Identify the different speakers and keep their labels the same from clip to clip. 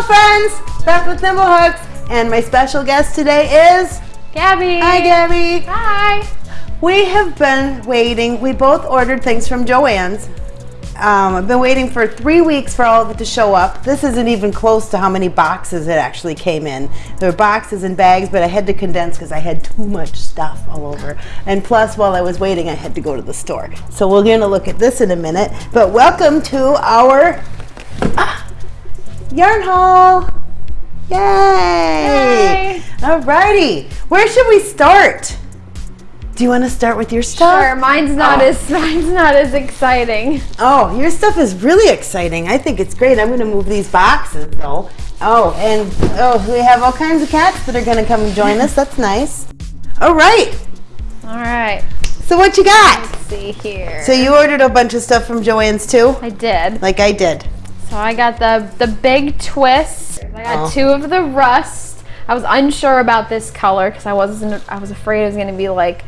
Speaker 1: Hello friends, Beth with Thimblehooks, and my special guest today is
Speaker 2: Gabby.
Speaker 1: Hi Gabby.
Speaker 2: Hi.
Speaker 1: We have been waiting. We both ordered things from Joann's. Um, I've been waiting for three weeks for all of it to show up. This isn't even close to how many boxes it actually came in. There were boxes and bags, but I had to condense because I had too much stuff all over. And plus, while I was waiting, I had to go to the store. So we're going to look at this in a minute. But welcome to our ah, yarn haul. Yay!
Speaker 2: Yay.
Speaker 1: Alrighty, where should we start? Do you want to start with your stuff?
Speaker 2: Sure, mine's not
Speaker 1: Oh.
Speaker 2: as mine's not as exciting.
Speaker 1: Oh, your stuff is really exciting. I think it's great. I'm going to move these boxes though. Oh, and oh, we have all kinds of cats that are going to come and join us. That's nice. All right.
Speaker 2: All right.
Speaker 1: So what you got?
Speaker 2: Let's see here.
Speaker 1: So you ordered a bunch of stuff from Joann's too,
Speaker 2: I did.
Speaker 1: like I did.
Speaker 2: So I got the the big twist. I got
Speaker 1: Oh.
Speaker 2: two of the rust. I was unsure about this color because I wasn't. I was afraid it was going to be like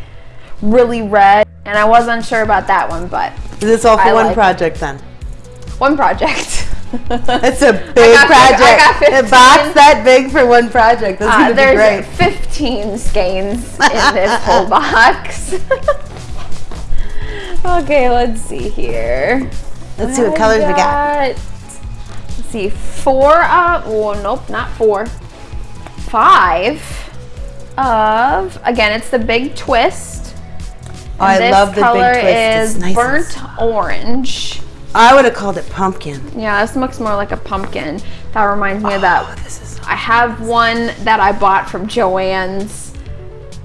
Speaker 2: really red, and I was unsure about that one. But
Speaker 1: Is this all for
Speaker 2: I
Speaker 1: one
Speaker 2: like it.
Speaker 1: project then?
Speaker 2: one project.
Speaker 1: It's a big
Speaker 2: got fif-
Speaker 1: project.
Speaker 2: I got
Speaker 1: a box that big for one project.
Speaker 2: Uh,
Speaker 1: going to be
Speaker 2: there's
Speaker 1: great.
Speaker 2: 15 skeins in this whole box. okay, let's see here.
Speaker 1: Let's see what
Speaker 2: I
Speaker 1: colors we got.
Speaker 2: See, four of, oh, nope, not four. Five of, again, it's the big twist.
Speaker 1: Oh, I love the big
Speaker 2: color
Speaker 1: twist.
Speaker 2: Is
Speaker 1: nice
Speaker 2: burnt orange.
Speaker 1: I would have called it pumpkin.
Speaker 2: Yeah, this looks more like a pumpkin. That reminds me of
Speaker 1: Oh,
Speaker 2: that
Speaker 1: this is
Speaker 2: I have one that I bought from Joann's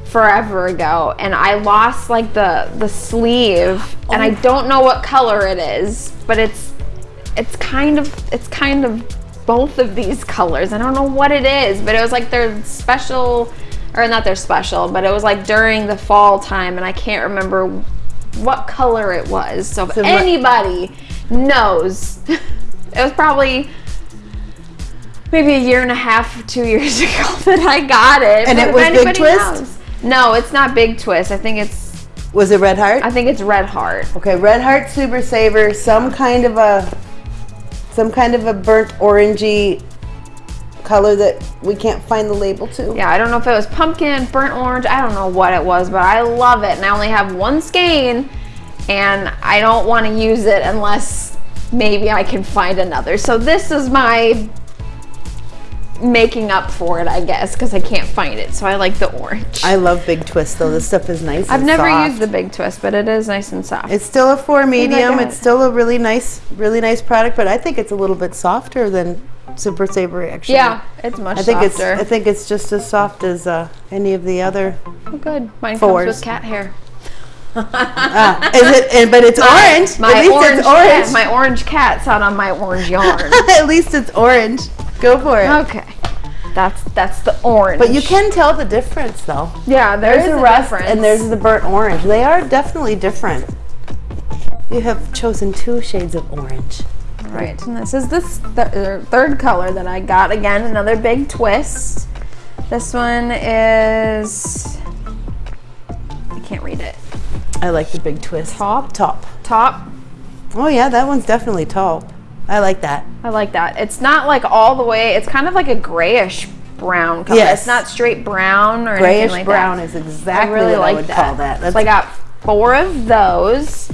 Speaker 2: forever ago and I lost like the the sleeve and I
Speaker 1: Oh.
Speaker 2: don't know what color it is, but it's it's kind of it's kind of both of these colors. I don't know what it is, but it was like they're special or not they're special, but it was like during the fall time and I can't remember what color it was. So if
Speaker 1: So
Speaker 2: anybody knows, it was probably maybe a year and a half, two years ago that I got it.
Speaker 1: And it was Big Twist?
Speaker 2: knows- No, it's not Big Twist. I think it's
Speaker 1: Was it red heart?
Speaker 2: I think it's Red Heart.
Speaker 1: Okay, Red Heart Super Saver, some kind of a some kind of a burnt orangey color that we can't find the label to.
Speaker 2: Yeah, I don't know if it was pumpkin, burnt orange. I don't know what it was, but I love it. And I only have one skein, and I don't want to use it unless maybe I can find another. So this is my making up for it, I guess, because I can't find it. So I like the orange.
Speaker 1: I love Big Twist though. This stuff is nice.
Speaker 2: I've never
Speaker 1: soft.
Speaker 2: used the big twist, but it is nice and soft.
Speaker 1: It's still a four medium. It's still a really nice, really nice product, but I think it's a little bit softer than Super Savory, actually.
Speaker 2: yeah, it's much
Speaker 1: I think
Speaker 2: softer.
Speaker 1: it's I think it's just as soft as uh, any of the other.
Speaker 2: Oh, good. Mine
Speaker 1: Fours.
Speaker 2: comes with cat hair.
Speaker 1: Ah, is it? and- But it's
Speaker 2: My-
Speaker 1: orange.
Speaker 2: My
Speaker 1: At least
Speaker 2: orange,
Speaker 1: it's orange.
Speaker 2: Cat, my orange cat's out on my orange yarn.
Speaker 1: At least it's orange. Go for it.
Speaker 2: okay, that's that's the orange.
Speaker 1: But you can tell the difference though.
Speaker 2: yeah,
Speaker 1: There's
Speaker 2: there's
Speaker 1: the
Speaker 2: a
Speaker 1: rust
Speaker 2: difference.
Speaker 1: and there's the burnt orange. They are definitely different. You have chosen two shades of orange.
Speaker 2: right. And this is this th- er, third color that I got. Again, another big twist. This one is I can't read it.
Speaker 1: I like the big twist.
Speaker 2: Top?
Speaker 1: Top.
Speaker 2: Top.
Speaker 1: Oh yeah, that one's definitely top. I like that.
Speaker 2: I like that. It's not like all the way. It's kind of like a grayish brown color.
Speaker 1: Yes.
Speaker 2: It's not straight brown or
Speaker 1: Grayish
Speaker 2: anything like
Speaker 1: brown
Speaker 2: that.
Speaker 1: is exactly
Speaker 2: I really
Speaker 1: what
Speaker 2: like
Speaker 1: I would
Speaker 2: that.
Speaker 1: call that.
Speaker 2: so I got four of those.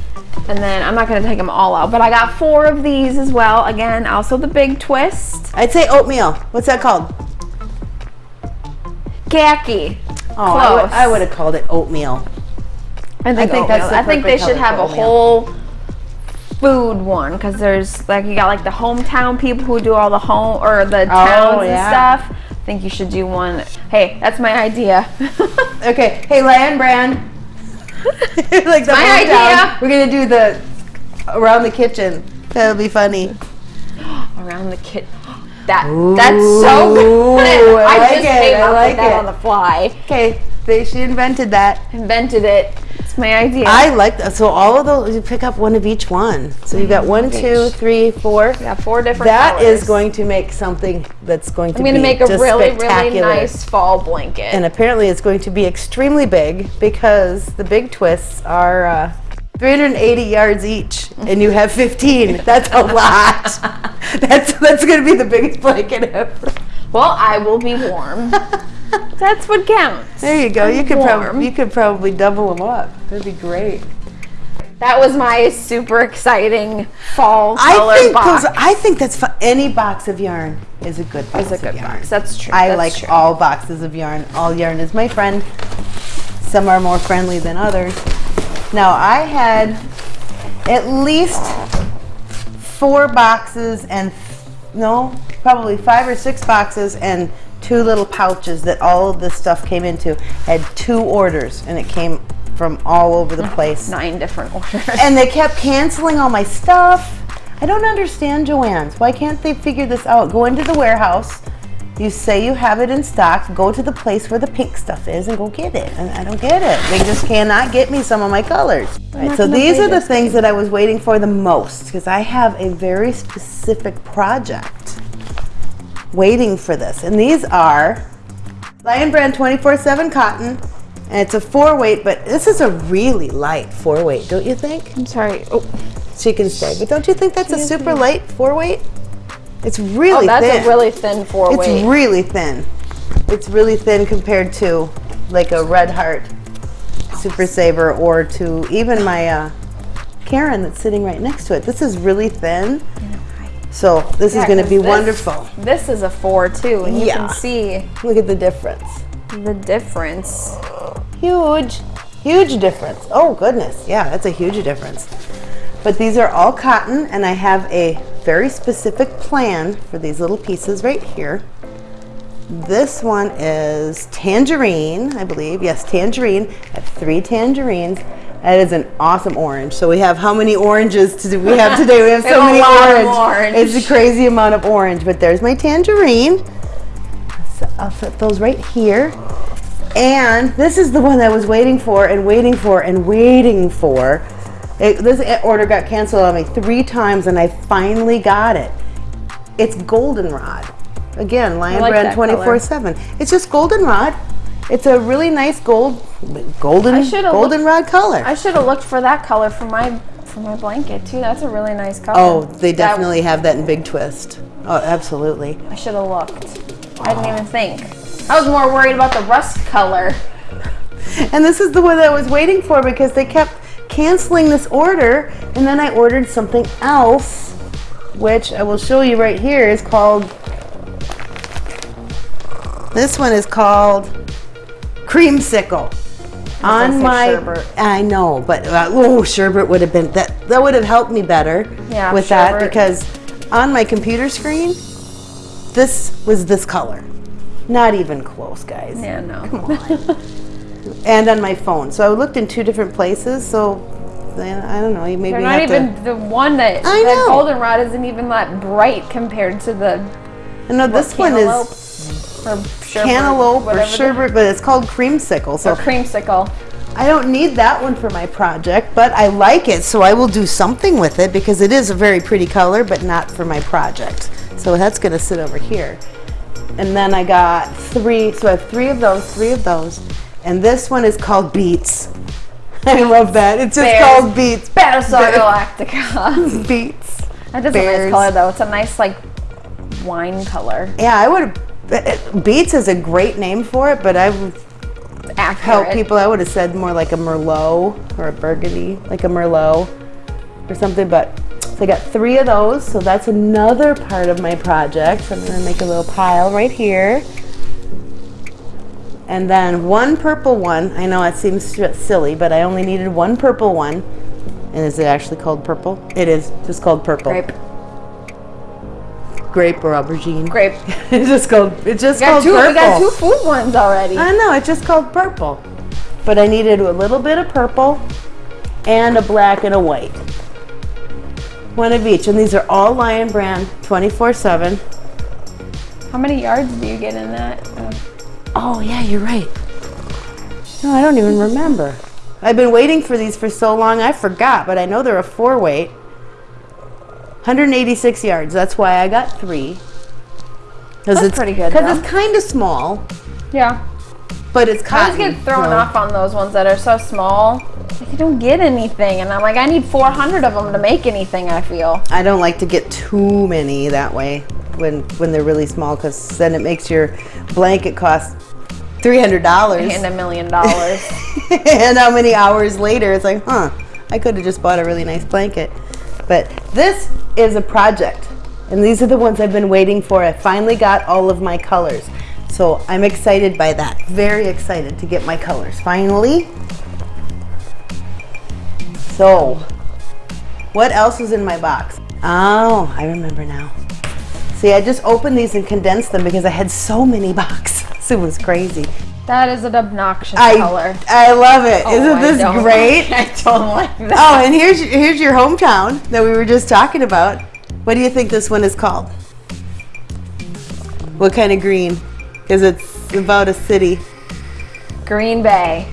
Speaker 2: And then I'm not going to take them all out, but I got four of these as well. Again, also the big twist.
Speaker 1: I'd say oatmeal. What's that called?
Speaker 2: Khaki.
Speaker 1: Oh, I would,
Speaker 2: Close.
Speaker 1: I would have called it oatmeal.
Speaker 2: I think,
Speaker 1: think that's the
Speaker 2: I think they should have
Speaker 1: for
Speaker 2: a whole food one because there's like you got like the hometown people who do all the home or the oh, towns
Speaker 1: Oh, yeah.
Speaker 2: and stuff. I think you should do one. Hey, that's my idea.
Speaker 1: Okay, hey, Lion Brand. like the
Speaker 2: my
Speaker 1: hometown.
Speaker 2: idea.
Speaker 1: We're gonna do the around the kitchen. That'll be funny.
Speaker 2: Around the kit. That that's so good.
Speaker 1: I
Speaker 2: I,
Speaker 1: like
Speaker 2: just
Speaker 1: it,
Speaker 2: came
Speaker 1: I
Speaker 2: up
Speaker 1: like
Speaker 2: with that
Speaker 1: it.
Speaker 2: on the fly.
Speaker 1: Okay, they, she invented that.
Speaker 2: Invented it. It's my idea.
Speaker 1: I like that. So all of those, you pick up one of each one. So you've got one, two, three, four.
Speaker 2: got four different.
Speaker 1: That is
Speaker 2: colors.
Speaker 1: going to make something that's going to
Speaker 2: I'm
Speaker 1: be
Speaker 2: gonna make a really really nice fall blanket.
Speaker 1: And apparently it's going to be extremely big because the big twists are uh, 380 yards each and you have 15. That's a lot. That's that's gonna be the biggest blanket ever.
Speaker 2: Well, I will be warm. That's what counts.
Speaker 1: There you go. You could
Speaker 2: Warm.
Speaker 1: you could probably double them up. That'd be great.
Speaker 2: That was my super exciting fall color
Speaker 1: I think
Speaker 2: box.
Speaker 1: those, I think that's fun. Any box of yarn is a good box
Speaker 2: Is a
Speaker 1: of
Speaker 2: good
Speaker 1: yarn.
Speaker 2: box. That's true.
Speaker 1: I
Speaker 2: That's
Speaker 1: like
Speaker 2: true.
Speaker 1: all boxes of yarn. All yarn is my friend. Some are more friendly than others. Now I had at least four boxes and no, probably five or six boxes and two little pouches that all of this stuff came into. I had two orders and it came from all over the mm-hmm. place.
Speaker 2: nine different orders.
Speaker 1: And they kept canceling all my stuff. I don't understand Joann's. Why can't they figure this out? Go into the warehouse. You say you have it in stock. Go to the place where the pink stuff is and go get it. And I don't get it. They just cannot get me some of my colors. Right, so these are the things that I was waiting for the most because I have a very specific project waiting for this. And these are Lion Brand 24-7 cotton. And it's a four weight, but this is a really light four weight, don't you think?
Speaker 2: I'm sorry. Oh,
Speaker 1: She can stay, but don't you think that's a
Speaker 2: She is
Speaker 1: super light four weight? It's really
Speaker 2: oh that's
Speaker 1: thin.
Speaker 2: a really thin four
Speaker 1: it's
Speaker 2: weight.
Speaker 1: really thin. It's really thin compared to like a Red Heart Super Saver or to even my uh, Caron that's sitting right next to it. This is really thin. So this
Speaker 2: Yeah,
Speaker 1: is going to be
Speaker 2: this-
Speaker 1: wonderful.
Speaker 2: This is a four too, and you can see
Speaker 1: Look at the difference.
Speaker 2: the difference.
Speaker 1: Huge, huge difference. Oh goodness, yeah, that's a huge difference. But these are all cotton and I have a very specific plan for these little pieces right here. This one is tangerine, I believe. Yes, tangerine. I have three tangerines. That is an awesome orange. So we have how many oranges to we have today? We have so many orange.
Speaker 2: orange.
Speaker 1: It's a crazy amount of orange. But there's my tangerine. So I'll put those right here. And this is the one I was waiting for and waiting for and waiting for. It, this order got canceled on me three times and I finally got it. It's goldenrod. Again, Lion
Speaker 2: like
Speaker 1: Brand 24 7. It's just goldenrod. It's a really nice gold, golden, goldenrod color.
Speaker 2: I should have looked for that color for my for my blanket too. That's a really nice color.
Speaker 1: oh, they
Speaker 2: That-
Speaker 1: definitely have that in Big Twist. Oh, absolutely.
Speaker 2: I should have looked. I didn't even think. I was more worried about the rust color.
Speaker 1: And this is the one that I was waiting for because they kept canceling this order. And then I ordered something else, which I will show you right here is called, this one is called Creamsicle. On my,
Speaker 2: sherbet.
Speaker 1: I know, but uh, oh, sherbet would have been that. That would have helped me better
Speaker 2: Yeah,
Speaker 1: with that because on my computer screen, this was this color. Not even close, guys
Speaker 2: Yeah, no. Come on.
Speaker 1: and on my phone. So I looked in two different places. So I don't know. You maybe
Speaker 2: They're not even
Speaker 1: to.
Speaker 2: the one that
Speaker 1: I
Speaker 2: that
Speaker 1: know.
Speaker 2: goldenrod isn't even that bright compared to the
Speaker 1: I know this one is
Speaker 2: or sherbet,
Speaker 1: cantaloupe or sherbet, but it's called creamsicle.
Speaker 2: or
Speaker 1: So
Speaker 2: creamsicle.
Speaker 1: I don't need that one for my project, but I like it, so I will do something with it because it is a very pretty color, but not for my project. So that's going to sit over here. And then I got three, so I have three of those, three of those, and this one is called Beets. I love that. It's just
Speaker 2: Bears.
Speaker 1: called Beets.
Speaker 2: Battlestar Galactica.
Speaker 1: Beats.
Speaker 2: That is a nice color though. It's a nice like wine color.
Speaker 1: Yeah, I would. Uh, Beats is a great name for it, but I would
Speaker 2: Accurate.
Speaker 1: help people. I would have said more like a Merlot or a Burgundy, like a Merlot or something. But so I got three of those, so that's another part of my project. So I'm gonna make a little pile right here. And then one purple one. I know it seems silly, but I only needed one purple one. And is it actually called purple? It is just called purple.
Speaker 2: Grape.
Speaker 1: Grape or aubergine.
Speaker 2: Grape.
Speaker 1: it's just called. It's just called
Speaker 2: two.
Speaker 1: purple.
Speaker 2: We got two food ones already.
Speaker 1: I know, it's just called purple. But I needed a little bit of purple and a black and a white. One of each. And these are all Lion Brand 24 7.
Speaker 2: How many yards do you get in that?
Speaker 1: Oh, yeah, you're right. No, I don't even remember. I've been waiting for these for so long, I forgot, but I know they're a four weight. 186 yards. That's why I got three. Cause
Speaker 2: That's
Speaker 1: it's,
Speaker 2: pretty good,
Speaker 1: Because it's kind of small,
Speaker 2: yeah.
Speaker 1: but it's
Speaker 2: I
Speaker 1: cotton.
Speaker 2: always get thrown
Speaker 1: so-
Speaker 2: off on those ones that are so small I don't get anything, and I'm like, I need 400 of them to make anything. I feel.
Speaker 1: I don't like to get too many that way when when they're really small because then it makes your blanket cost three hundred dollars.
Speaker 2: And a million dollars.
Speaker 1: and how many hours later it's like, huh, I could have just bought a really nice blanket. But this is a project, and these are the ones I've been waiting for. I finally got all of my colors. So I'm excited by that. Very excited to get my colors finally. So, what else was in my box? Oh, I remember now. See, I just opened these and condensed them because I had so many boxes. It was crazy.
Speaker 2: That is an obnoxious
Speaker 1: I,
Speaker 2: color.
Speaker 1: I love it.
Speaker 2: Oh,
Speaker 1: not this
Speaker 2: don't
Speaker 1: great?
Speaker 2: like- I don't like that.
Speaker 1: Oh, and here's here's your hometown that we were just talking about. What do you think this one is called? What kind of green? Because it's about a city.
Speaker 2: Green Bay.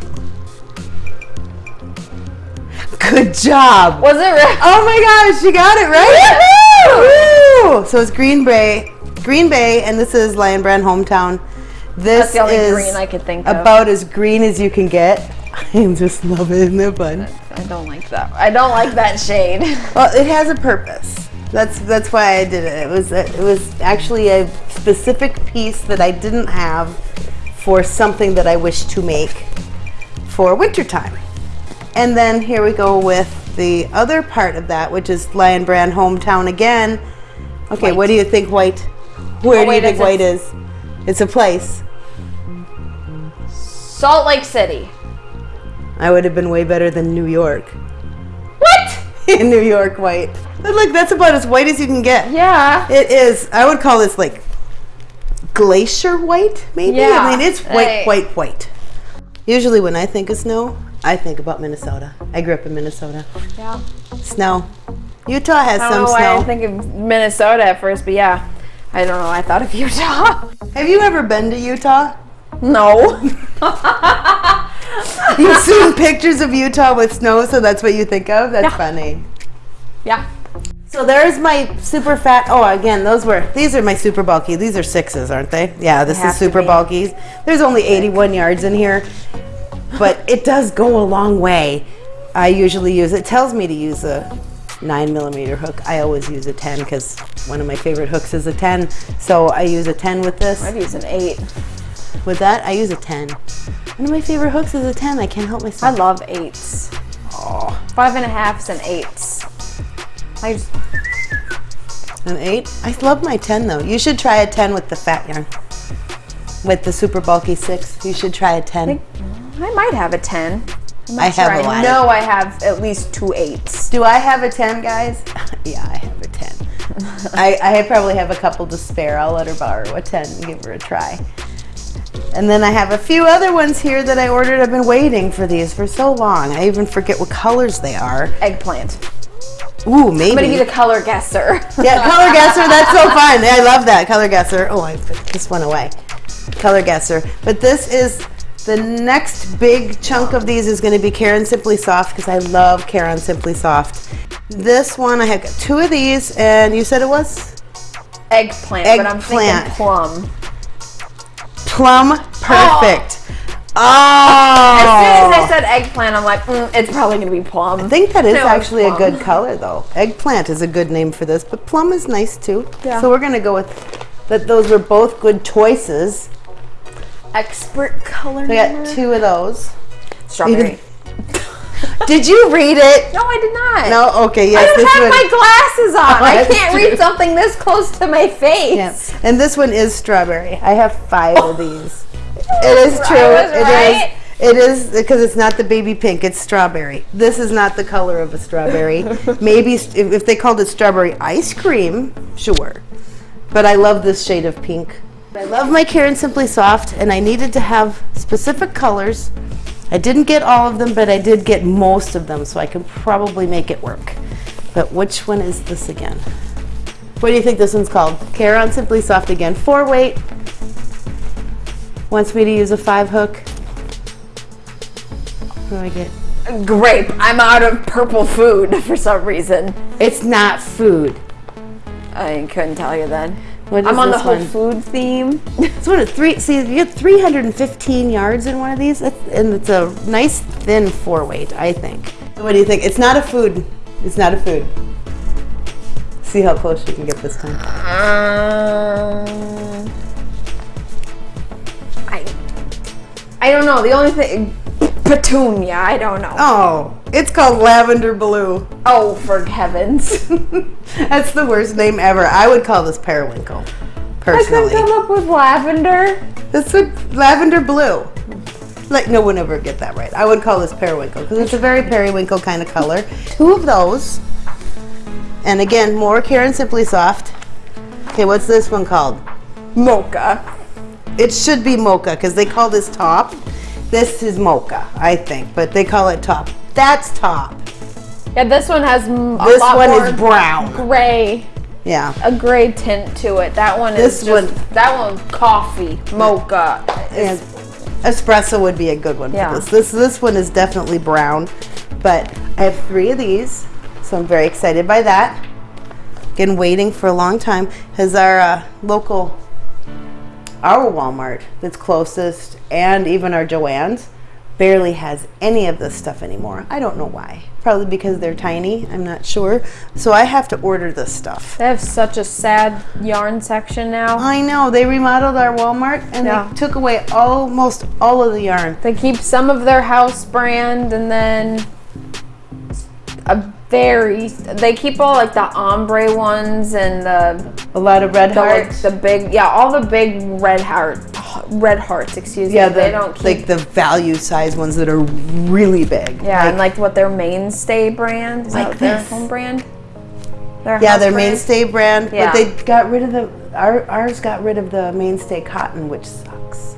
Speaker 1: Good job.
Speaker 2: Was it real?
Speaker 1: Oh my gosh, you got it right. Woo! So it's Green Bay, Green Bay, and this is Lion Brand hometown. This
Speaker 2: the
Speaker 1: is
Speaker 2: green I could think of.
Speaker 1: about as green as you can get. I am just love it. Isn't it fun?
Speaker 2: I don't like that. I don't like that shade.
Speaker 1: Well, it has a purpose. That's that's why I did it. It was it was actually a specific piece that I didn't have for something that I wish to make for wintertime. And then here we go with the other part of that, which is Lion Brand hometown again. Okay, what do you think white? Where
Speaker 2: Oh,
Speaker 1: do you think white is? It's a place.
Speaker 2: Salt Lake City.
Speaker 1: I would have been way better than New York.
Speaker 2: What?
Speaker 1: In New York white. But look, that's about as white as you can get.
Speaker 2: Yeah.
Speaker 1: It is. I would call this like glacier white, maybe.
Speaker 2: Yeah,
Speaker 1: I mean, it's white,
Speaker 2: I-
Speaker 1: white, white. Usually, when I think of snow, I think about Minnesota. I grew up in Minnesota.
Speaker 2: Yeah.
Speaker 1: Snow. Utah has
Speaker 2: I
Speaker 1: some
Speaker 2: don't know why I
Speaker 1: snow.
Speaker 2: think of Minnesota at first, but yeah. I don't know. I thought of Utah.
Speaker 1: Have you ever been to Utah?
Speaker 2: No.
Speaker 1: You've seen pictures of Utah with snow, so that's what you think of. That's
Speaker 2: Yeah.
Speaker 1: funny.
Speaker 2: yeah.
Speaker 1: So there's my super fat. Oh, again, those were these are my super bulky. These are sixes, aren't they? Yeah, this
Speaker 2: have
Speaker 1: is super bulky. There's only 81 yards in here, but it does go a long way. I usually use it tells me to use a nine millimeter hook. I always use a 10 because one of my favorite hooks is a 10. So I use a 10 with this.
Speaker 2: I'd use an eight.
Speaker 1: With that, I use a 10. One of my favorite hooks is a 10. I can't help myself.
Speaker 2: I love eights.
Speaker 1: Oh.
Speaker 2: Five and a halfs and eights. I just,
Speaker 1: an eight. I love my 10 though. You should try a 10 with the fat yarn. With the super bulky six, you should try a 10.
Speaker 2: I might have a ten. I'm not
Speaker 1: I
Speaker 2: sure.
Speaker 1: have a
Speaker 2: I
Speaker 1: lot.
Speaker 2: know I have at least two eights.
Speaker 1: Do I have a 10, guys? yeah, I have a 10. I, I probably have a couple to spare. I'll let her borrow a 10 and give her a try. And then I have a few other ones here that I ordered. I've been waiting for these for so long. I even forget what colors they are.
Speaker 2: Eggplant.
Speaker 1: Ooh, maybe.
Speaker 2: I'm gonna be the color guesser.
Speaker 1: Yeah, color guesser. That's so fun. I love that. Color guesser. Oh, I put this one away. Color guesser. But this is the next big chunk of these is going to be Caron Simply Soft because I love Caron Simply Soft. This one, I have two of these, and you said it was
Speaker 2: Eggplant, but I'm
Speaker 1: Eggplant.
Speaker 2: thinking plum.
Speaker 1: Plum perfect. Oh,
Speaker 2: As soon as I said eggplant, I'm like, mm, it's probably gonna be plum.
Speaker 1: I think that is
Speaker 2: No,
Speaker 1: actually a good color though. Eggplant is a good name for this, but plum is nice too.
Speaker 2: Yeah.
Speaker 1: So we're gonna go with that. Those were both good choices.
Speaker 2: Expert color.
Speaker 1: We got two of those.
Speaker 2: Strawberry.
Speaker 1: Did you read it?
Speaker 2: No, I did not.
Speaker 1: No. Okay. Yes.
Speaker 2: I
Speaker 1: don't
Speaker 2: have
Speaker 1: one.
Speaker 2: my glasses on.
Speaker 1: Oh,
Speaker 2: I can't
Speaker 1: true.
Speaker 2: read something this close to my face.
Speaker 1: Yeah. And this one is strawberry. I have five of these. It is true. It is.
Speaker 2: right.
Speaker 1: It is because it's not the baby pink. It's strawberry. This is not the color of a strawberry. Maybe if, if they called it strawberry ice cream, sure. But I love this shade of pink. I love my Caron Simply Soft, and I needed to have specific colors. I didn't get all of them, but I did get most of them, so I can probably make it work. But which one is this again? What do you think this one's called? Caron Simply Soft again. Four weight. Wants me to use a five hook. What do I get?
Speaker 2: Grape. I'm out of purple food for some reason.
Speaker 1: It's not food.
Speaker 2: I couldn't tell you then.
Speaker 1: What is
Speaker 2: I'm on the whole
Speaker 1: one?
Speaker 2: food theme.
Speaker 1: It's one of three. See, you get 315 yards in one of these, and it's a nice thin four weight, I think. So what do you think? It's not a food. It's not a food. See how close you can get this time.
Speaker 2: Um, I, I don't know. The only thing, petunia. I don't know.
Speaker 1: Oh, it's called lavender blue.
Speaker 2: Oh, for heavens!
Speaker 1: That's the worst name ever. I would call this periwinkle, personally.
Speaker 2: I couldn't come up with lavender.
Speaker 1: This would lavender blue. Like no one ever get that right. I would call this periwinkle because it's a very periwinkle kind of color. Two of those, and again more Caron Simply Soft. Okay, what's this one called?
Speaker 2: Mocha.
Speaker 1: It should be mocha because they call this top. This is mocha, I think, but they call it top. That's top.
Speaker 2: Yeah, this one has
Speaker 1: This one is brown.
Speaker 2: gray,
Speaker 1: Yeah.
Speaker 2: a gray tint to it. That one
Speaker 1: This
Speaker 2: is just,
Speaker 1: one-
Speaker 2: that one's coffee, mocha.
Speaker 1: And espresso would be a good one
Speaker 2: Yeah.
Speaker 1: for this. This this one is definitely brown, but I have three of these, so I'm very excited by that. Been waiting for a long time. Has our uh, local, our Walmart that's closest, and even our Joann's, barely has any of this stuff anymore. I don't know why. Probably because they're tiny. I'm not sure. So I have to order this stuff.
Speaker 2: They have such a sad yarn section now.
Speaker 1: I know they remodeled our Walmart and
Speaker 2: Yeah.
Speaker 1: they took away almost all of the yarn.
Speaker 2: They keep some of their house brand and then a very they keep all like the ombre ones and the
Speaker 1: A lot of red
Speaker 2: the, like,
Speaker 1: hearts.
Speaker 2: the big yeah all the big red heart red hearts excuse
Speaker 1: yeah,
Speaker 2: me
Speaker 1: the,
Speaker 2: they don't keep
Speaker 1: like the value size ones that are really big.
Speaker 2: yeah and like what their mainstay brand is
Speaker 1: Like
Speaker 2: that their home brand their
Speaker 1: yeah, their
Speaker 2: brand?
Speaker 1: mainstay brand,
Speaker 2: Yeah.
Speaker 1: but they got rid of the our, ours got rid of the mainstay cotton, which sucks.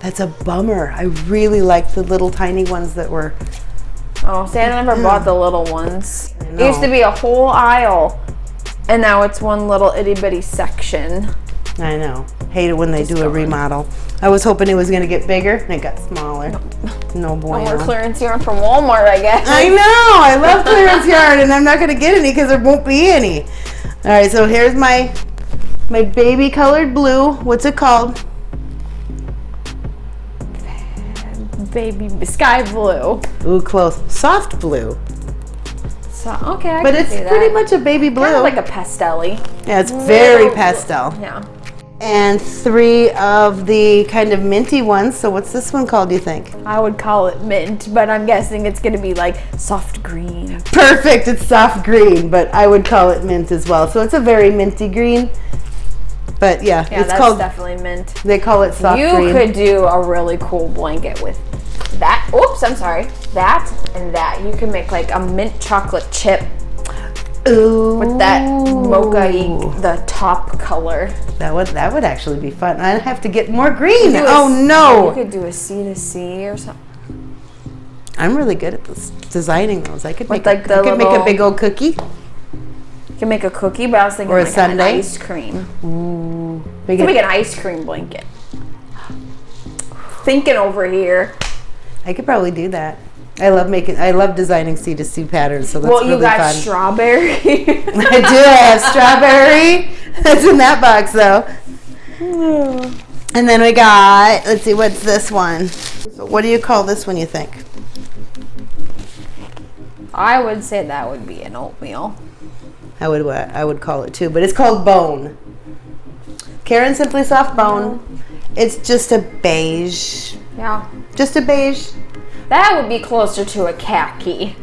Speaker 1: That's a bummer. I really like the little tiny ones that were.
Speaker 2: Oh see I never bought the little ones it used to be a whole aisle and now it's one little itty bitty section
Speaker 1: I know. Hate it when they do a remodel. I was hoping it was going to get bigger, and it got smaller. No
Speaker 2: more
Speaker 1: bueno.
Speaker 2: clearance yarn from Walmart I guess
Speaker 1: I know. I love clearance yarn, and I'm not going to get any because there won't be any. All right, so here's my my baby colored blue. What's it called?
Speaker 2: Baby sky blue
Speaker 1: Ooh, close. Soft blue.
Speaker 2: So okay, I
Speaker 1: But it's
Speaker 2: see that.
Speaker 1: pretty much a baby blue.
Speaker 2: Kinda like a pastelly.
Speaker 1: yeah, it's very pastel.
Speaker 2: Yeah.
Speaker 1: And three of the kind of minty ones. So what's this one called, do you think?
Speaker 2: I would call it mint, but I'm guessing it's gonna be like soft green.
Speaker 1: Perfect. It's soft green, but I would call it mint as well. So it's a very minty green. But yeah,
Speaker 2: Yeah,
Speaker 1: it's
Speaker 2: that's
Speaker 1: called,
Speaker 2: definitely mint.
Speaker 1: they call it soft
Speaker 2: you
Speaker 1: green.
Speaker 2: could do a really cool blanket with that. Oops, I'm sorry. That and that. You can make like a mint chocolate chip
Speaker 1: Ooh.
Speaker 2: with that mocha the top color.
Speaker 1: That would that would actually be fun. I'd have to get more green.
Speaker 2: Do a-
Speaker 1: Oh
Speaker 2: You
Speaker 1: no!
Speaker 2: could do a C to C or something.
Speaker 1: I'm really good at this designing those. I could
Speaker 2: With,
Speaker 1: make
Speaker 2: like,
Speaker 1: a, I
Speaker 2: the
Speaker 1: could make a big old cookie.
Speaker 2: You can make a cookie, but I was thinking
Speaker 1: Or a
Speaker 2: like
Speaker 1: sundae.
Speaker 2: an ice cream.
Speaker 1: Ooh.
Speaker 2: You can make an ice cream blanket. Thinking over here.
Speaker 1: I could probably do that. I love making. I love designing C to C patterns. So that's
Speaker 2: well,
Speaker 1: really
Speaker 2: you got
Speaker 1: fun.
Speaker 2: strawberry.
Speaker 1: I do. I have strawberry. That's in that box though. And then we got. Let's see. What's this one? So what do you call this one? You think?
Speaker 2: I would say that would be an oatmeal.
Speaker 1: I would. I would call it too, but it's called bone. Caron Simply Soft Bone. It's just a beige.
Speaker 2: Yeah.
Speaker 1: Just a beige.
Speaker 2: That would be closer to a khaki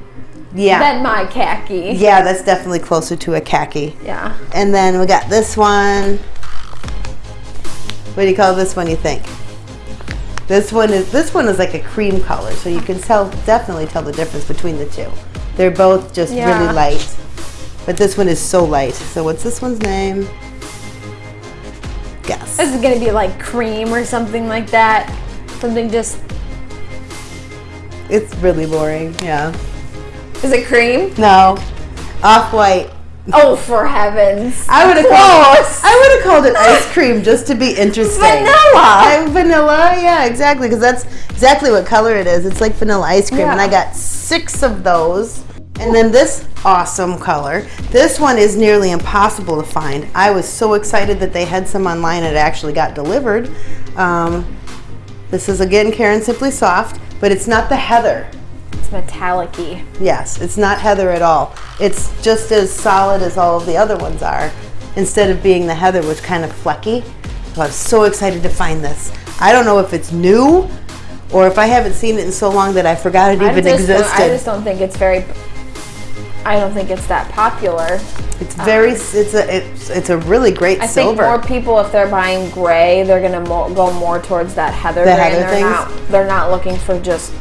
Speaker 1: Yeah.
Speaker 2: than my khaki.
Speaker 1: yeah, that's definitely closer to a khaki.
Speaker 2: Yeah.
Speaker 1: And then we got this one. What do you call this one? You think? This one is this one is like a cream color, so you can tell definitely tell the difference between the two. They're both just
Speaker 2: Yeah.
Speaker 1: really light, but this one is so light. So what's this one's name? Guess.
Speaker 2: This is gonna be like cream or something like that. Something just.
Speaker 1: It's really boring. Yeah.
Speaker 2: Is it cream?
Speaker 1: No. Off white.
Speaker 2: Oh, for heavens!
Speaker 1: I would have called. I would have called it ice cream just to be interesting.
Speaker 2: Vanilla.
Speaker 1: I, vanilla, yeah, exactly, because that's exactly what color it is. It's like vanilla ice cream, and I got six of those. And then this awesome color. This one is nearly impossible to find. I was so excited that they had some online and it actually got delivered. Um, this is again Caron Simply Soft, but it's not the heather.
Speaker 2: It's metallic-y.
Speaker 1: Yes, it's not heather at all. It's just as solid as all of the other ones are, instead of being the heather, which kind of flecky. So I was so excited to find this. I don't know if it's new or if I haven't seen it in so long that I forgot it even existed.
Speaker 2: I just don't think it's very. I don't think it's that popular.
Speaker 1: it's very, um, it's a, it's, it's a really great
Speaker 2: I think more people, if they're buying gray, they're gonna mo- go more towards that heather
Speaker 1: The
Speaker 2: gray.
Speaker 1: heather
Speaker 2: they're
Speaker 1: things?
Speaker 2: not. They're not looking for just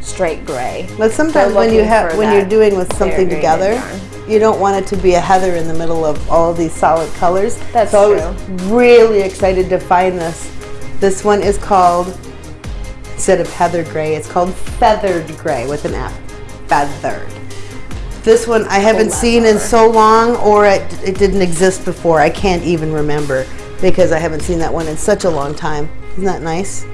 Speaker 2: straight gray.
Speaker 1: But sometimes when you have when you're doing with something together, you don't want it to be a heather in the middle of all of these solid colors.
Speaker 2: That's
Speaker 1: so I was really excited to find this. This one is called instead of heather gray, it's called feathered gray with an F. Feathered. This one I haven't oh, seen in so long, or it, it didn't exist before. I can't even remember because I haven't seen that one in such a long time. Isn't that nice?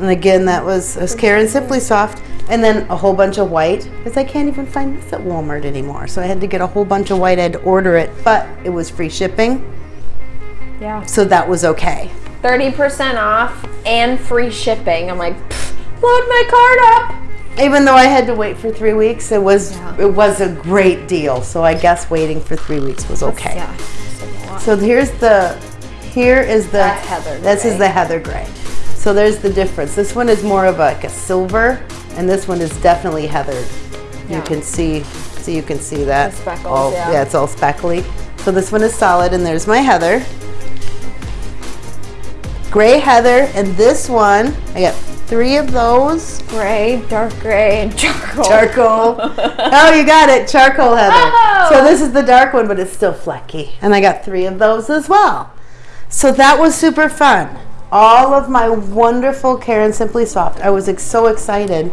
Speaker 1: And again, that was, was Caron Simply Soft. And then a whole bunch of white, because I can't even find this at Walmart anymore. So I had to get a whole bunch of white. I had to order it, but it was free shipping,
Speaker 2: Yeah.
Speaker 1: so that was okay.
Speaker 2: Thirty percent off and free shipping. I'm like, load my card up.
Speaker 1: Even though I had to wait for three weeks, it was
Speaker 2: Yeah.
Speaker 1: it was a great deal. So I guess waiting for three weeks was okay.
Speaker 2: Yeah. a.
Speaker 1: So here's the, here is the,
Speaker 2: That's heather
Speaker 1: This is the heather gray. So there's the difference. This one is more of like a silver, and this one is definitely heathered. You can see, so you can see that.
Speaker 2: The speckles,
Speaker 1: all,
Speaker 2: yeah.
Speaker 1: it's all speckly. So this one is solid, and there's my heather. Gray heather, and this one, I got three of those.
Speaker 2: Gray, dark gray, and charcoal.
Speaker 1: Charcoal. oh, you got it. Charcoal heather.
Speaker 2: Oh!
Speaker 1: So this is the dark one, but it's still flecky. And I got three of those as well. So that was super fun. All of my wonderful Caron Simply Soft. I was ex- so excited.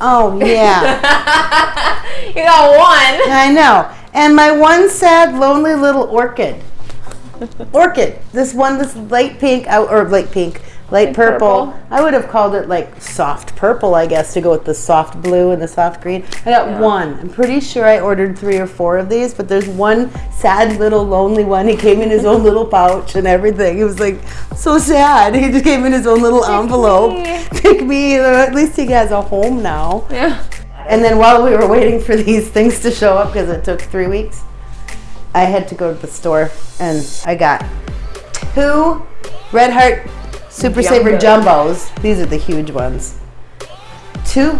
Speaker 1: Oh, yeah.
Speaker 2: You got one.
Speaker 1: I know. And my one sad, lonely little orchid. Orchid. This one, this light pink, uh, or light pink, light
Speaker 2: Light
Speaker 1: purple.
Speaker 2: purple.
Speaker 1: I would have called it like soft purple, I guess, to go with the soft blue and the soft green. I got
Speaker 2: Yeah.
Speaker 1: one. I'm pretty sure I ordered three or four of these, but there's one sad little lonely one. He came in his own little pouch and everything. He was like so sad. He just came in his own little envelope.
Speaker 2: me.
Speaker 1: Pick me. At least he has a home now.
Speaker 2: Yeah.
Speaker 1: And then while we were waiting for these things to show up, because it took three weeks, I had to go to the store and I got two Red Heart Super Saver Jumbos. These are the huge ones. Two,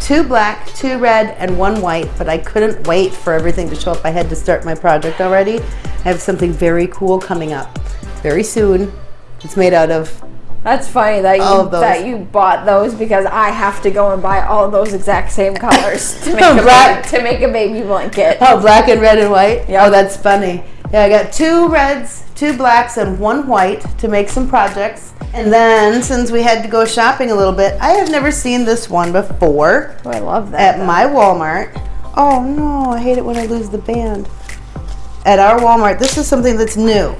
Speaker 1: two black, two red, and one white. But I couldn't wait for everything to show up. I had to start my project already. I have something very cool coming up very soon. It's made out of
Speaker 2: That's funny that you
Speaker 1: All of those.
Speaker 2: that you bought those because I have to go and buy all those exact same colors to make a
Speaker 1: Black.
Speaker 2: baby, to make a baby blanket.
Speaker 1: Oh, black and red and white?
Speaker 2: Yeah.
Speaker 1: Oh, that's funny. Yeah, I got two reds, two blacks, and one white to make some projects. And then, since we had to go shopping a little bit, I have never seen this one before
Speaker 2: Oh, I love that.
Speaker 1: at my Walmart. Oh no, I hate it when I lose the band. At our Walmart, this is something that's new.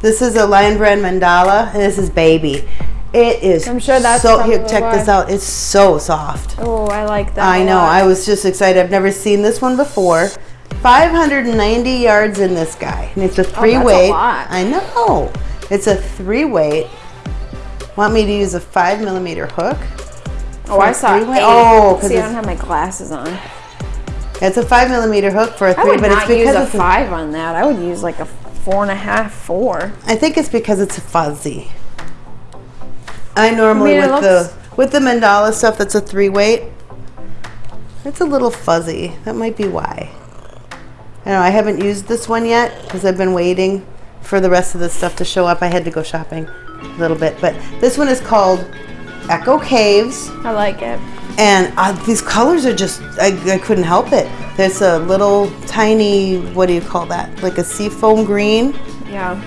Speaker 1: This is a Lion Brand Mandala, and this is Baby. It is
Speaker 2: I'm sure that's
Speaker 1: so. Here, check this out. It's so soft.
Speaker 2: oh, I like that.
Speaker 1: I know. I was just excited. I've never seen this one before. 590 yards in this guy, and it's a oh, three
Speaker 2: Oh, that's a
Speaker 1: weight.
Speaker 2: lot.
Speaker 1: I know. It's a three weight. Want me to use a five millimeter hook?
Speaker 2: oh, I saw eight.
Speaker 1: Oh, 'cause
Speaker 2: see, I don't have my glasses on.
Speaker 1: It's a five millimeter hook for a three, but it's because
Speaker 2: a
Speaker 1: it's.
Speaker 2: five on that. I would use like a four and a half, four.
Speaker 1: I think it's because it's fuzzy. I normally
Speaker 2: I mean,
Speaker 1: with the with the mandala stuff that's a three weight. It's a little fuzzy. That might be why. I know I haven't used this one yet because I've been waiting for the rest of the stuff to show up. I had to go shopping a little bit, but this one is called Echo Caves.
Speaker 2: I like it.
Speaker 1: And uh, these colors are just, I, I couldn't help it. There's a little tiny, what do you call that? Like a seafoam green.
Speaker 2: Yeah.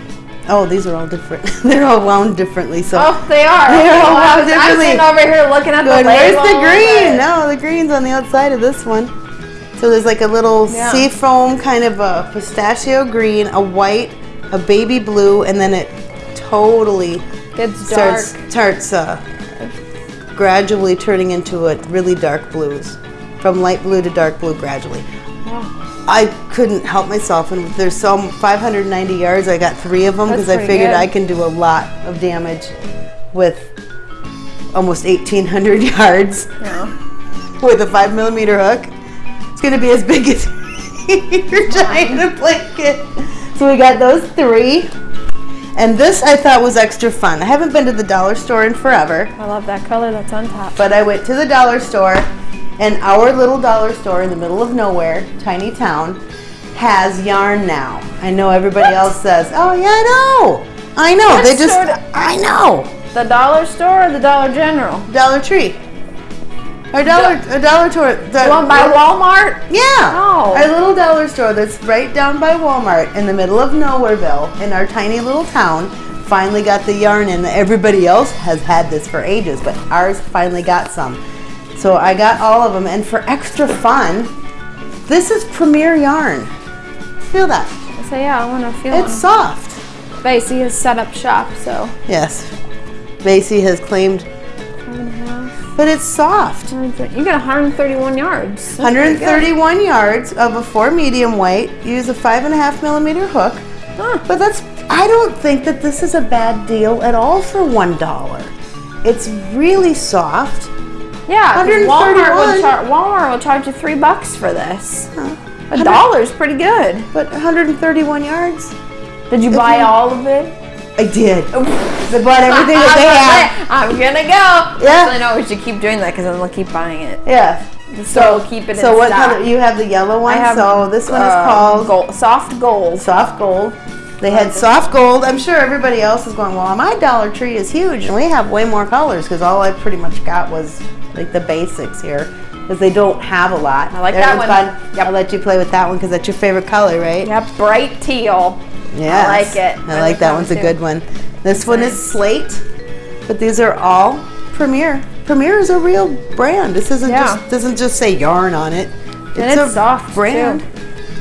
Speaker 1: Oh, these are all different. They're all wound differently. So
Speaker 2: Oh, they are.
Speaker 1: They're all wound
Speaker 2: was- I'm sitting over here looking at
Speaker 1: Good.
Speaker 2: the
Speaker 1: Where's the green? No, the green's on the outside of this one. So there's like a little
Speaker 2: Yeah.
Speaker 1: seafoam kind of a pistachio green, a white, a baby blue, and then it totally
Speaker 2: It's dark.
Speaker 1: starts starts uh, gradually turning into a really dark blues, from light blue to dark blue gradually. I couldn't help myself, and there's some 590 yards. I got three of them because I figured
Speaker 2: good.
Speaker 1: I can do a lot of damage with almost 1,800 yards
Speaker 2: Yeah.
Speaker 1: with a five millimeter hook. Gonna be as big as your giant blanket. So we got those three. And this I thought was extra fun. I haven't been to the dollar store in forever,
Speaker 2: I love that color that's on top.
Speaker 1: but I went to the dollar store and our little dollar store in the middle of nowhere, tiny town, has yarn now. I know everybody else says, oh yeah, I know. I know.
Speaker 2: What
Speaker 1: they just, I know.
Speaker 2: The dollar store or the Dollar General?
Speaker 1: Dollar Tree. Our dollar, a dollar store. The,
Speaker 2: one by Walmart?
Speaker 1: Yeah.
Speaker 2: Oh.
Speaker 1: Our little dollar store that's right down by Walmart in the middle of Nowhereville in our tiny little town finally got the yarn in. Everybody else has had this for ages, but ours finally got some. So I got all of them, and for extra fun, this is Premier Yarn. Feel that?
Speaker 2: So yeah, I want to feel
Speaker 1: It's
Speaker 2: it.
Speaker 1: soft.
Speaker 2: Basie has set up shop, so.
Speaker 1: Yes. Basie has claimed, but it's soft.
Speaker 2: You got 131 yards. That's
Speaker 1: 131 yards of a four medium weight. Use a five and a half millimeter hook.
Speaker 2: Huh.
Speaker 1: But that's, I don't think that this is a bad deal at all for one dollar. It's really soft.
Speaker 2: Yeah, Walmart
Speaker 1: 131.
Speaker 2: will, Walmart will charge you three bucks for this. A dollar's pretty good.
Speaker 1: But 131 yards?
Speaker 2: Did you buy all of it?
Speaker 1: I did. I bought everything that they had.
Speaker 2: I'm gonna go.
Speaker 1: Yeah.
Speaker 2: Actually, no, we should keep doing that because then we'll keep buying it.
Speaker 1: Yeah.
Speaker 2: So we'll keep it
Speaker 1: So
Speaker 2: in
Speaker 1: what
Speaker 2: stock.
Speaker 1: color? You have the yellow one.
Speaker 2: I have,
Speaker 1: so this one is
Speaker 2: uh,
Speaker 1: called
Speaker 2: gold, soft gold.
Speaker 1: soft gold. They had soft gold. I'm sure everybody else is going, well, my Dollar Tree is huge, and we have way more colors because all I pretty much got was like the basics here because they don't have a lot.
Speaker 2: I like that
Speaker 1: one's
Speaker 2: one.
Speaker 1: Fun.
Speaker 2: Yep.
Speaker 1: I'll let you play with that one because that's your favorite color, right?
Speaker 2: Yep, bright teal.
Speaker 1: Yeah,
Speaker 2: I like it.
Speaker 1: I like that one's a good one. This one is slate, but these are all Premier. Premier is a real brand. This isn't
Speaker 2: Yeah.
Speaker 1: just doesn't just say yarn on it.
Speaker 2: And it's
Speaker 1: a
Speaker 2: soft,
Speaker 1: brand.
Speaker 2: too.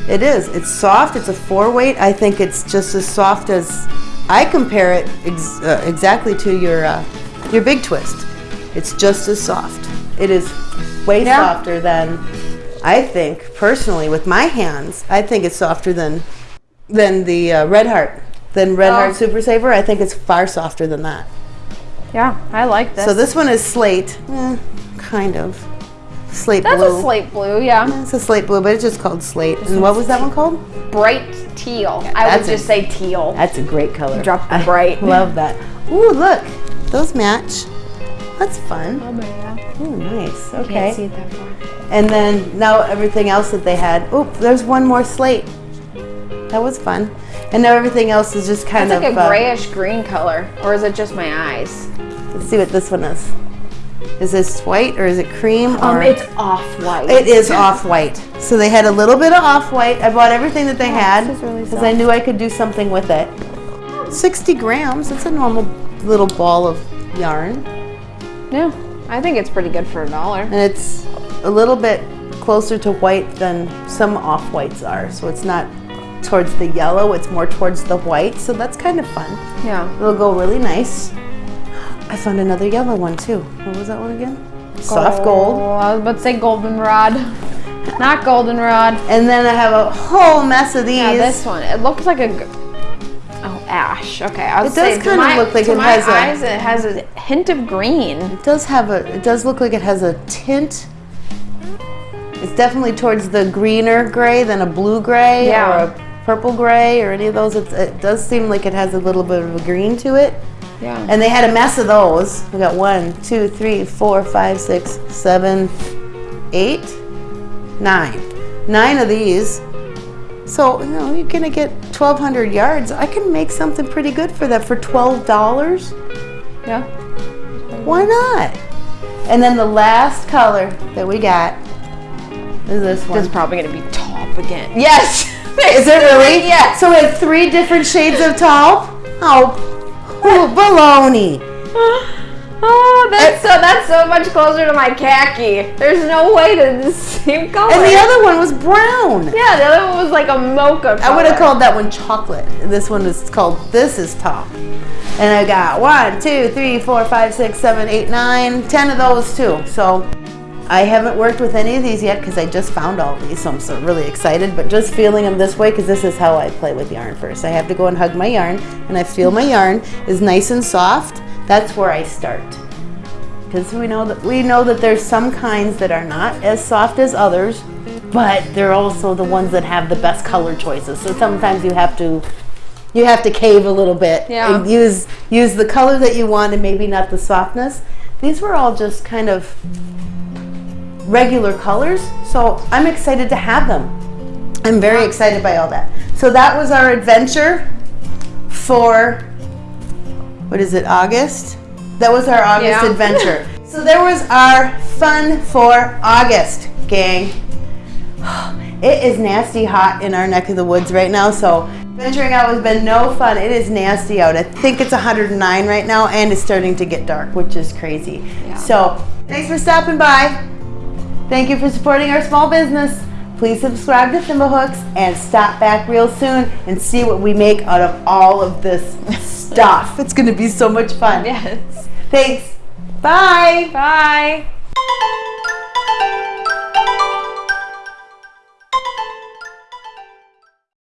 Speaker 1: It is. It's soft. It's a four weight. I think it's just as soft as I compare it ex- uh, exactly to your uh, your big twist. It's just as soft. It is way
Speaker 2: Yeah.
Speaker 1: softer than I think personally with my hands. I think it's softer than than the uh, Red Heart. Than Red
Speaker 2: Oh.
Speaker 1: Heart Super Saver. I think it's far softer than that.
Speaker 2: Yeah, I like this.
Speaker 1: So this one is slate, eh, kind of slate
Speaker 2: That's
Speaker 1: blue.
Speaker 2: That's a slate blue, yeah.
Speaker 1: It's a slate blue, but it's just called slate. And what was that one called?
Speaker 2: Bright teal. I would
Speaker 1: a-
Speaker 2: just say teal.
Speaker 1: That's a great color.
Speaker 2: Drop the
Speaker 1: I
Speaker 2: bright.
Speaker 1: Love that. Ooh, look, those match. That's fun.
Speaker 2: Oh, yeah.
Speaker 1: Ooh, nice.
Speaker 2: Can't see
Speaker 1: Okay.
Speaker 2: it that far.
Speaker 1: And then now everything else that they had. Oop, there's one more slate. That was fun. And now everything else is just kind of.
Speaker 2: It's like a
Speaker 1: uh,
Speaker 2: grayish green color, or is it just my eyes?
Speaker 1: let's see what this one is. Is this white or is it cream?
Speaker 2: Um, it's off white.
Speaker 1: It is off white. So they had a little bit of off white. I bought everything that they had
Speaker 2: Oh, this is really
Speaker 1: because I knew I could do something with it. 60 grams. That's a normal little ball of yarn.
Speaker 2: Yeah, I think it's pretty good for a dollar.
Speaker 1: And it's a little bit closer to white than some off whites are. So it's not towards the yellow, it's more towards the white. So that's kind of fun.
Speaker 2: Yeah.
Speaker 1: It'll go really nice. I found another yellow one too. What was that one again? Soft gold.
Speaker 2: Oh, I was about to say goldenrod. Not goldenrod.
Speaker 1: And then I have a whole mess of these.
Speaker 2: Yeah, this one. It looks like a. ash. Okay, I was
Speaker 1: It does kinda
Speaker 2: my-
Speaker 1: look like it has a-
Speaker 2: eyes, it has a hint of green.
Speaker 1: It does have a, it does look like it has a tint. It's definitely towards the greener gray than a blue gray
Speaker 2: Yeah.
Speaker 1: or a purple gray or any of those. It's, it does seem like it has a little bit of a green to it.
Speaker 2: Yeah.
Speaker 1: And they had a mess of those. We got one, two, three, four, five, six, seven, eight, nine. Nine of these. So, you know, you're gonna get 1,200 yards. I can make something pretty good for that for $12.
Speaker 2: yeah.
Speaker 1: Why not? And then the last color that we got is this one.
Speaker 2: This is probably gonna be top again. Yes.
Speaker 1: Is it really?
Speaker 2: Yeah.
Speaker 1: So we have three different shades of taupe? Oh, oh baloney.
Speaker 2: Oh, that's eh. so that's so much closer to my khaki. There's no way to the same color.
Speaker 1: And the other one was brown.
Speaker 2: yeah, the other one was like a mocha.
Speaker 1: I would have called that one chocolate. This one is called This is Top. And I got one, two, three, four, five, six, seven, eight, nine, ten of those too. So I haven't worked with any of these yet because I just found all these. So I'm so really excited. But just feeling them this way because this is how I play with yarn first. I have to go and hug my yarn and I feel my yarn is nice and soft. That's where I start. Because we know that we know that there's some kinds that are not as soft as others, but they're also the ones that have the best color choices. So sometimes you have to you have to cave a little bit
Speaker 2: Yeah.
Speaker 1: and use use the color that you want and maybe not the softness. These were all just kind of regular colors, so I'm excited to have them. I'm very excited by all that. So that was our adventure for what is it, August? That was our August
Speaker 2: Yeah.
Speaker 1: adventure. so there was our fun for August, gang. It is nasty hot in our neck of the woods right now, so venturing out has been no fun. It is nasty out. I think it's 109 right now, and it's starting to get dark, which is crazy.
Speaker 2: Yeah.
Speaker 1: So thanks for stopping by. Thank you for supporting our small business. Please subscribe to Thimblehooks and stop back real soon and see what we make out of all of this stuff. It's going to be so much fun.
Speaker 2: Yes.
Speaker 1: Thanks. Bye.
Speaker 2: Bye.